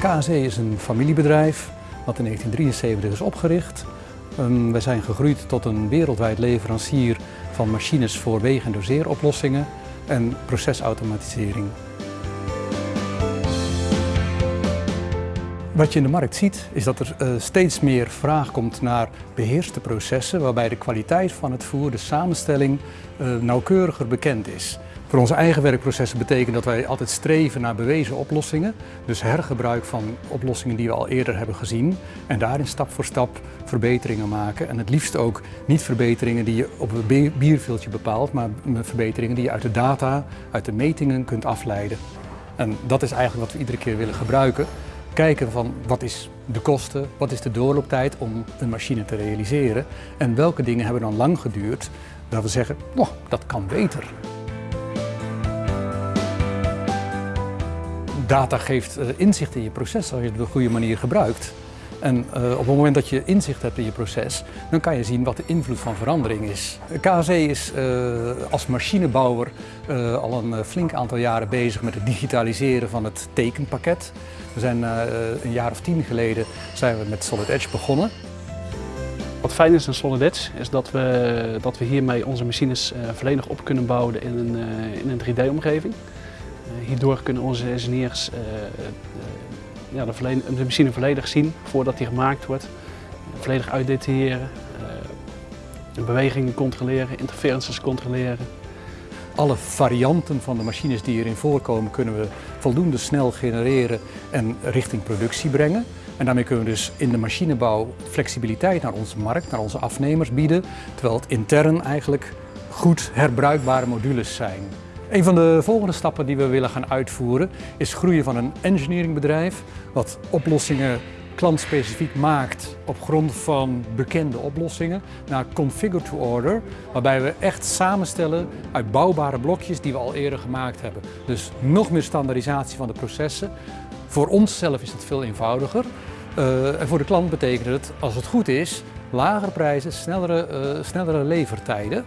KSE is een familiebedrijf dat in 1973 is opgericht. Um, wij zijn gegroeid tot een wereldwijd leverancier van machines voor wegen- en doseeroplossingen en procesautomatisering. Wat je in de markt ziet is dat er uh, steeds meer vraag komt naar beheerste processen waarbij de kwaliteit van het voer, de samenstelling, uh, nauwkeuriger bekend is. Voor onze eigen werkprocessen betekent dat wij altijd streven naar bewezen oplossingen. Dus hergebruik van oplossingen die we al eerder hebben gezien. En daarin stap voor stap verbeteringen maken. En het liefst ook niet verbeteringen die je op een bierviltje bepaalt, maar verbeteringen die je uit de data, uit de metingen kunt afleiden. En dat is eigenlijk wat we iedere keer willen gebruiken. Kijken van wat is de kosten, wat is de doorlooptijd om een machine te realiseren en welke dingen hebben dan lang geduurd dat we zeggen, oh, dat kan beter. Data geeft uh, inzicht in je proces als je het op de goede manier gebruikt. En uh, op het moment dat je inzicht hebt in je proces, dan kan je zien wat de invloed van verandering is. KSE is uh, als machinebouwer al een flink aantal jaren bezig met het digitaliseren van het tekenpakket. We zijn een jaar of tien geleden zijn we met Solid Edge begonnen. Wat fijn is aan Solid Edge is dat we, dat we hiermee onze machines volledig op kunnen bouwen in een, in een 3D-omgeving. Eh, hierdoor kunnen onze engineers eh, eh, ja, de, de, machine volledig zien voordat die gemaakt wordt. Volledig uitdetailleren, bewegingen controleren, interferences controleren. Alle varianten van de machines die hierin voorkomen kunnen we voldoende snel genereren en richting productie brengen. En daarmee kunnen we dus in de machinebouw flexibiliteit naar onze markt, naar onze afnemers bieden, terwijl het intern eigenlijk goed herbruikbare modules zijn. Een van de volgende stappen die we willen gaan uitvoeren is groeien van een engineeringbedrijf wat oplossingen klantspecifiek maakt op grond van bekende oplossingen naar configure to order, waarbij we echt samenstellen uit bouwbare blokjes die we al eerder gemaakt hebben. Dus nog meer standaardisatie van de processen. Voor onszelf is het veel eenvoudiger. Uh, en voor de klant betekent het, als het goed is, lagere prijzen, snellere, uh, snellere levertijden.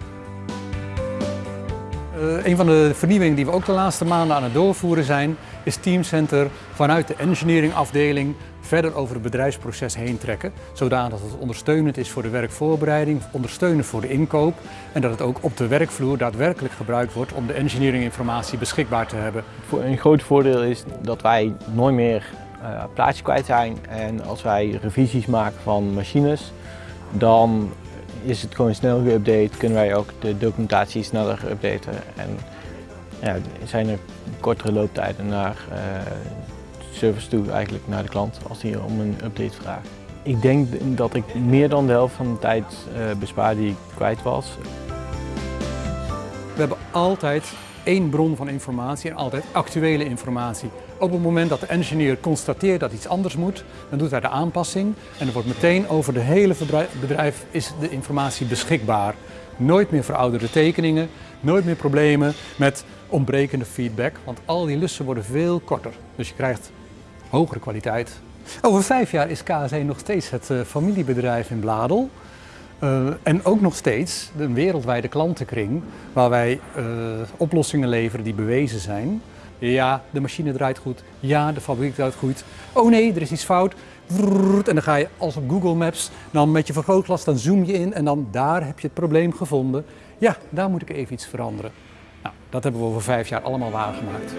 Uh, een van de vernieuwingen die we ook de laatste maanden aan het doorvoeren zijn, is Teamcenter vanuit de engineeringafdeling verder over het bedrijfsproces heen trekken, zodanig dat het ondersteunend is voor de werkvoorbereiding, ondersteunend voor de inkoop en dat het ook op de werkvloer daadwerkelijk gebruikt wordt om de engineeringinformatie beschikbaar te hebben. Een groot voordeel is dat wij nooit meer uh, plaatjes kwijt zijn en als wij revisies maken van machines, dan is het gewoon snel geüpdate, kunnen wij ook de documentatie sneller updaten en ja, zijn er kortere looptijden naar uh, service toe, eigenlijk naar de klant, als hij om een update vraagt. Ik denk dat ik meer dan de helft van de tijd uh, bespaar die ik kwijt was. We hebben altijd één bron van informatie en altijd actuele informatie. Op het moment dat de engineer constateert dat iets anders moet, dan doet hij de aanpassing en er wordt meteen over de hele bedrijf is de informatie beschikbaar. Nooit meer verouderde tekeningen, nooit meer problemen met ontbrekende feedback, want al die lussen worden veel korter. Dus je krijgt hogere kwaliteit. Over vijf jaar is KSE nog steeds het uh, familiebedrijf in Bladel. Uh, en ook nog steeds een wereldwijde klantenkring waar wij uh, oplossingen leveren die bewezen zijn. Ja, de machine draait goed. Ja, de fabriek draait goed. Oh nee, er is iets fout. En dan ga je als op Google Maps, dan met je vergrootglas, dan zoom je in en dan daar heb je het probleem gevonden. Ja, daar moet ik even iets veranderen. Nou, dat hebben we over vijf jaar allemaal waargemaakt.